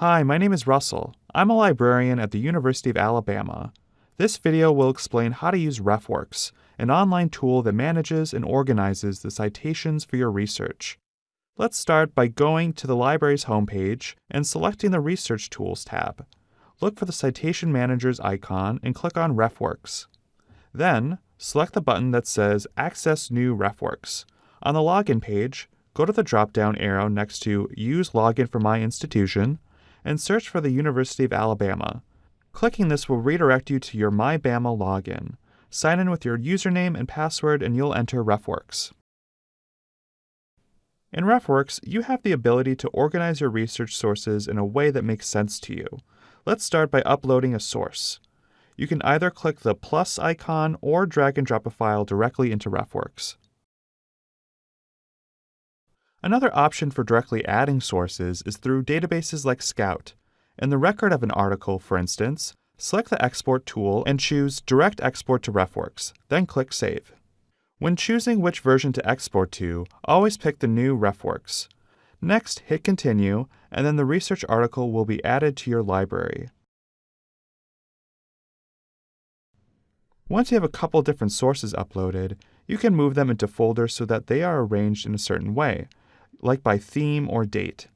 Hi, my name is Russell. I'm a librarian at the University of Alabama. This video will explain how to use RefWorks, an online tool that manages and organizes the citations for your research. Let's start by going to the library's homepage and selecting the Research Tools tab. Look for the Citation Manager's icon and click on RefWorks. Then, select the button that says Access New RefWorks. On the Login page, go to the drop-down arrow next to Use Login for My Institution and search for the University of Alabama. Clicking this will redirect you to your MyBama login. Sign in with your username and password and you'll enter RefWorks. In RefWorks, you have the ability to organize your research sources in a way that makes sense to you. Let's start by uploading a source. You can either click the plus icon or drag and drop a file directly into RefWorks. Another option for directly adding sources is through databases like Scout. In the record of an article, for instance, select the Export tool and choose Direct Export to RefWorks, then click Save. When choosing which version to export to, always pick the new RefWorks. Next, hit Continue, and then the research article will be added to your library. Once you have a couple different sources uploaded, you can move them into folders so that they are arranged in a certain way, like by theme or date.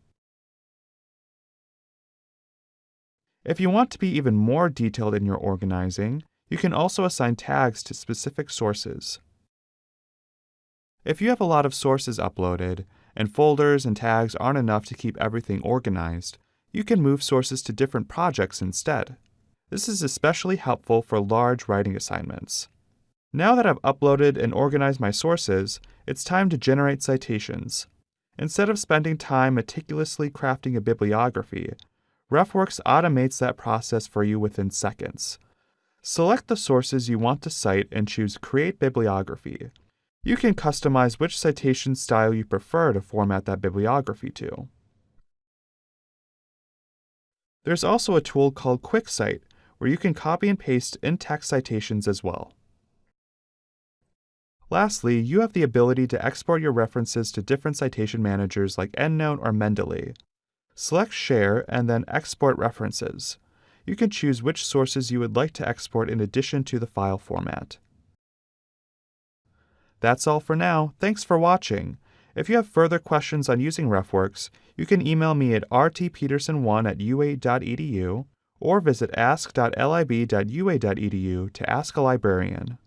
If you want to be even more detailed in your organizing, you can also assign tags to specific sources. If you have a lot of sources uploaded, and folders and tags aren't enough to keep everything organized, you can move sources to different projects instead. This is especially helpful for large writing assignments. Now that I've uploaded and organized my sources, it's time to generate citations. Instead of spending time meticulously crafting a bibliography, RefWorks automates that process for you within seconds. Select the sources you want to cite and choose Create Bibliography. You can customize which citation style you prefer to format that bibliography to. There's also a tool called QuickCite, where you can copy and paste in-text citations as well. Lastly, you have the ability to export your references to different citation managers like EndNote or Mendeley. Select Share and then Export References. You can choose which sources you would like to export in addition to the file format. That's all for now. Thanks for watching. If you have further questions on using RefWorks, you can email me at rtpeterson1 at ua.edu or visit ask.lib.ua.edu to ask a librarian.